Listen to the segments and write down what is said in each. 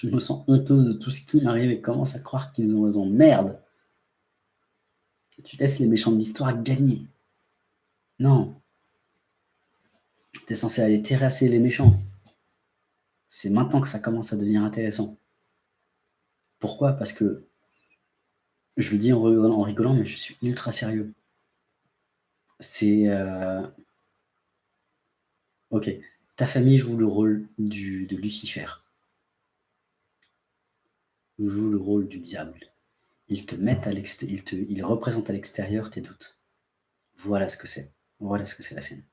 Je me sens honteuse de tout ce qui m'arrive et commence à croire qu'ils ont raison. Merde Tu laisses les méchants de l'histoire gagner. Non. Tu es censé aller terrasser les méchants. C'est maintenant que ça commence à devenir intéressant. Pourquoi? Parce que, je le dis en rigolant, mais je suis ultra sérieux. C'est... Euh, ok, ta famille joue le rôle de Lucifer. Joue le rôle du diable. Ils te mettent à l'extérieur, ils, représentent à l'extérieur tes doutes. Voilà ce que c'est. Voilà ce que c'est la scène.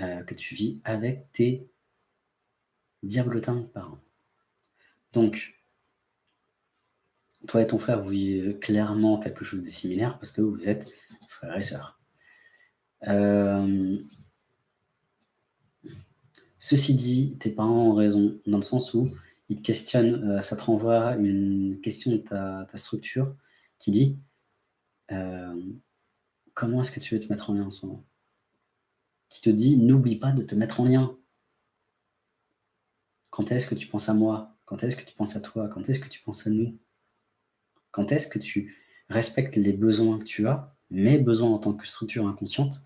Euh, que tu vis avec tes diablotins de parents. Donc, toi et ton frère, vous vivez clairement quelque chose de similaire parce que vous êtes frères et sœurs. Euh, ceci dit, tes parents ont raison, dans le sens où ils te questionnent, euh, ça te renvoie une question de ta, structure qui dit euh, comment est-ce que tu veux te mettre en lien en ce moment? Qui te dit n'oublie pas de te mettre en lien. Quand est-ce que tu penses à moi? Quand est-ce que tu penses à toi? Quand est-ce que tu penses à nous? Quand est-ce que tu respectes les besoins que tu as, mes besoins en tant que structure inconsciente,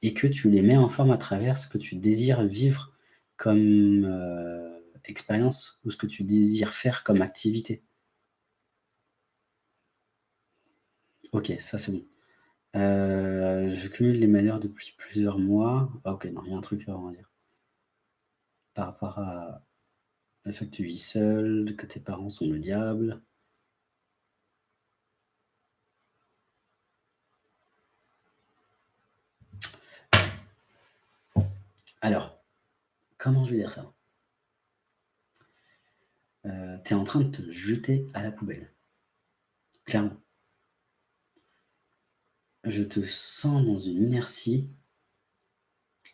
et que tu les mets en forme à travers ce que tu désires vivre comme euh, expérience ou ce que tu désires faire comme activité. Ok, ça c'est bon. Euh, je cumule les malheurs depuis plusieurs mois. Ah, ok, non, il y a un truc à dire. Par rapport à le fait que tu vis seul, que tes parents sont le diable. Alors, comment je vais dire ça? Tu es en train de te jeter à la poubelle. Clairement. Je te sens dans une inertie.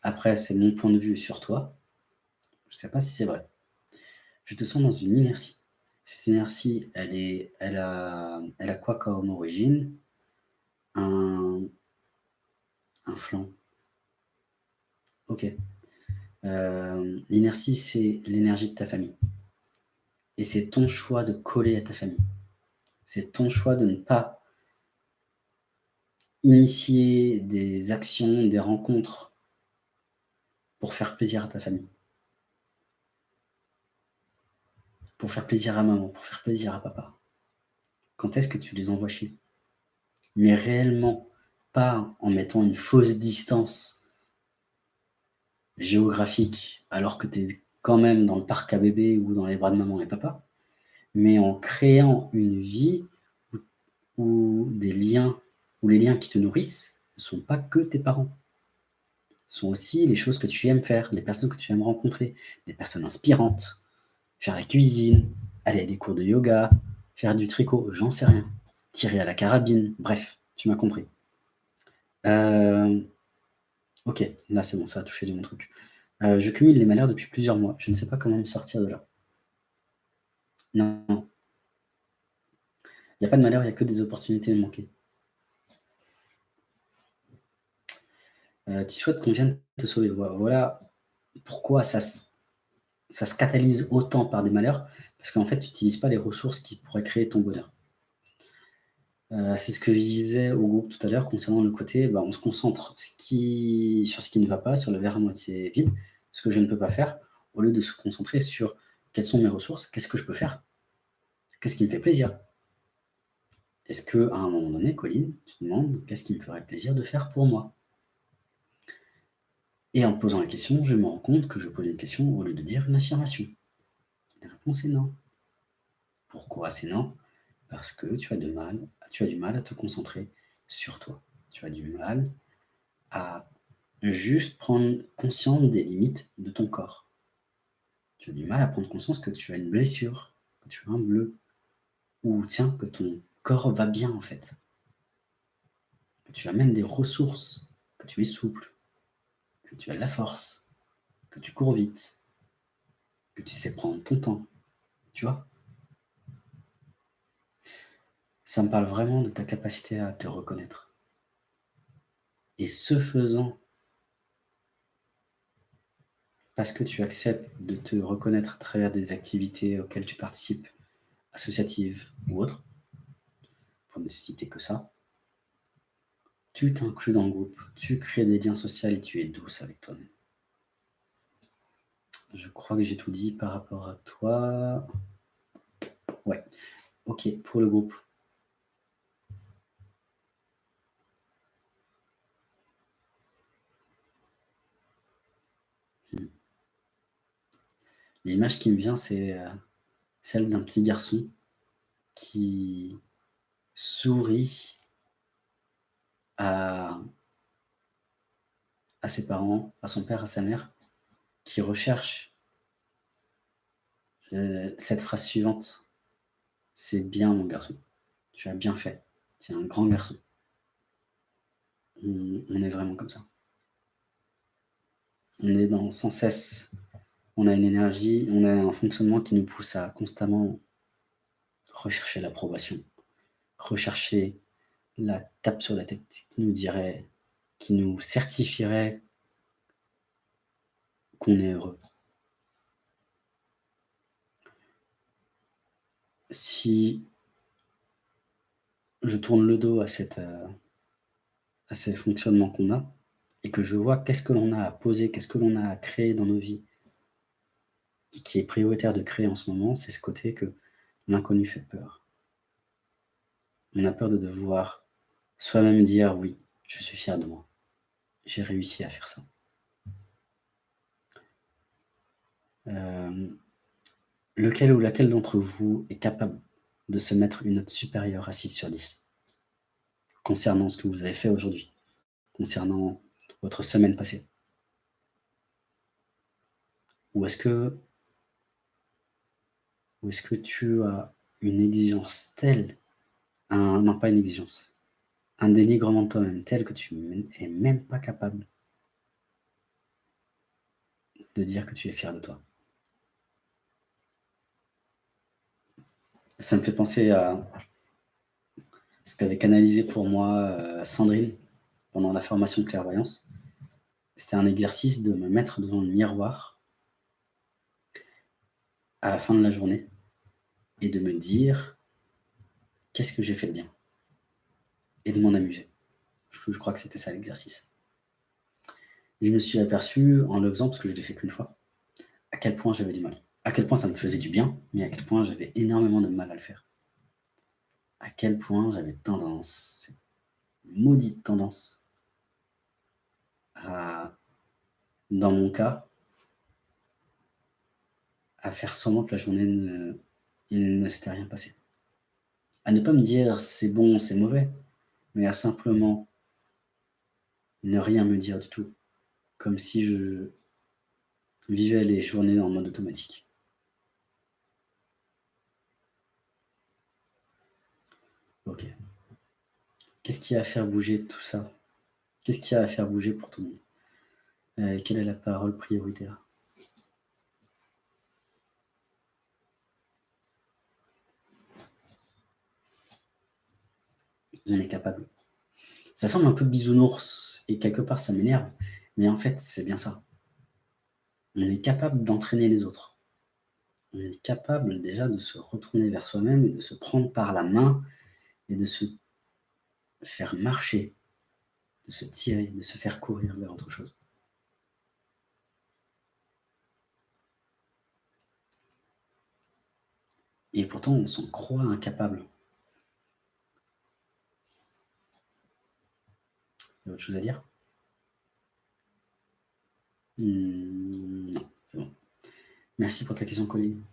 Après, c'est mon point de vue sur toi. Je ne sais pas si c'est vrai. Je te sens dans une inertie. Cette inertie, elle, est, elle, a, elle a quoi comme origine? Un, un flanc. Ok. Euh, l'inertie, c'est l'énergie de ta famille. Et c'est ton choix de coller à ta famille. C'est ton choix de ne pas initier des actions, des rencontres pour faire plaisir à ta famille. Pour faire plaisir à maman, pour faire plaisir à papa. Quand est-ce que tu les envoies chier? Mais réellement, pas en mettant une fausse distance géographique, alors que tu es quand même dans le parc à bébé ou dans les bras de maman et papa, mais en créant une vie où, des liens, les liens qui te nourrissent ne sont pas que tes parents. sont aussi les choses que tu aimes faire, les personnes que tu aimes rencontrer, des personnes inspirantes, faire la cuisine, aller à des cours de yoga, faire du tricot, j'en sais rien, tirer à la carabine, bref, tu m'as compris. Euh, Ok, là c'est bon, ça a touché de mon truc. Euh, je cumule les malheurs depuis plusieurs mois. Je ne sais pas comment me sortir de là. Non. Il n'y a pas de malheur, il n'y a que des opportunités manquées. Euh, tu souhaites qu'on vienne te sauver. Voilà pourquoi ça, ça se catalyse autant par des malheurs, parce qu'en fait, tu n'utilises pas les ressources qui pourraient créer ton bonheur. Euh, c'est ce que je disais au groupe tout à l'heure concernant le côté, bah, on se concentre sur ce qui ne va pas, sur le verre à moitié vide, ce que je ne peux pas faire, au lieu de se concentrer sur quelles sont mes ressources, qu'est-ce que je peux faire, qu'est-ce qui me fait plaisir. Est-ce qu'à un moment donné, Colline, tu te demandes qu'est-ce qui me ferait plaisir de faire pour moi? Et en posant la question, je me rends compte que je pose une question au lieu de dire une affirmation. La réponse est non. Pourquoi c'est non? Parce que tu as, mal, tu as du mal à te concentrer sur toi. Tu as du mal à juste prendre conscience des limites de ton corps. Tu as du mal à prendre conscience que tu as une blessure, que tu as un bleu, ou tiens, que ton corps va bien en fait. Que tu as même des ressources, que tu es souple, que tu as de la force, que tu cours vite, que tu sais prendre ton temps. Tu vois ça me parle vraiment de ta capacité à te reconnaître. Et ce faisant, parce que tu acceptes de te reconnaître à travers des activités auxquelles tu participes, associatives ou autres, pour ne citer que ça, tu t'inclus dans le groupe, tu crées des liens sociaux et tu es douce avec toi-même. Je crois que j'ai tout dit par rapport à toi. Ouais, ok, pour le groupe. L'image qui me vient, c'est euh, celle d'un petit garçon qui sourit à, à ses parents, à son père, à sa mère, qui recherche euh, cette phrase suivante. C'est bien mon garçon, tu as bien fait, tu es un grand garçon. On, est vraiment comme ça. On est dans sans cesse, on a une énergie, on a un fonctionnement qui nous pousse à constamment rechercher l'approbation, rechercher la tape sur la tête qui nous dirait, qui nous certifierait qu'on est heureux. Si je tourne le dos à, cette, euh, à ces fonctionnements qu'on a, et que je vois qu'est-ce que l'on a à poser, qu'est-ce que l'on a à créer dans nos vies, qui est prioritaire de créer en ce moment, c'est ce côté que l'inconnu fait peur. On a peur de devoir soi-même dire « oui, je suis fier de moi, j'ai réussi à faire ça ». Euh, lequel ou laquelle d'entre vous est capable de se mettre une note supérieure à 6 sur 10 concernant ce que vous avez fait aujourd'hui, concernant votre semaine passée? Ou est-ce que, est-ce que tu as une exigence telle, un, non pas une exigence, un dénigrement de toi-même tel que tu n'es même pas capable de dire que tu es fier de toi? Ça me fait penser à ce qu'avait canalisé pour moi euh, Sandrine pendant la formation de clairvoyance. C'était un exercice de me mettre devant le miroir à la fin de la journée et de me dire qu'est-ce que j'ai fait de bien? Et de m'en amuser. Je, crois que c'était ça l'exercice. Je me suis aperçu en le faisant, parce que je l'ai fait qu'une fois, à quel point j'avais du mal à quel point ça me faisait du bien, mais à quel point j'avais énormément de mal à le faire. À quel point j'avais tendance, maudite tendance, à, dans mon cas, à faire semblant que la journée, ne, il ne s'était rien passé. À ne pas me dire c'est bon, c'est mauvais, mais à simplement ne rien me dire du tout, comme si je vivais les journées en mode automatique. Ok. Qu'est-ce qui a à faire bouger tout ça? Qu'est-ce qui a à faire bouger pour tout le monde euh, Quelle est la parole prioritaire On est capable. Ça semble un peu bisounours et quelque part ça m'énerve, mais en fait c'est bien ça. On est capable d'entraîner les autres. On est capable déjà de se retourner vers soi-même et de se prendre par la main et de se faire marcher, de se tirer, de se faire courir vers autre chose. Et pourtant, on s'en croit incapable. Il y a autre chose à dire? Hmm, Non, c'est bon. Merci pour ta question, Colline.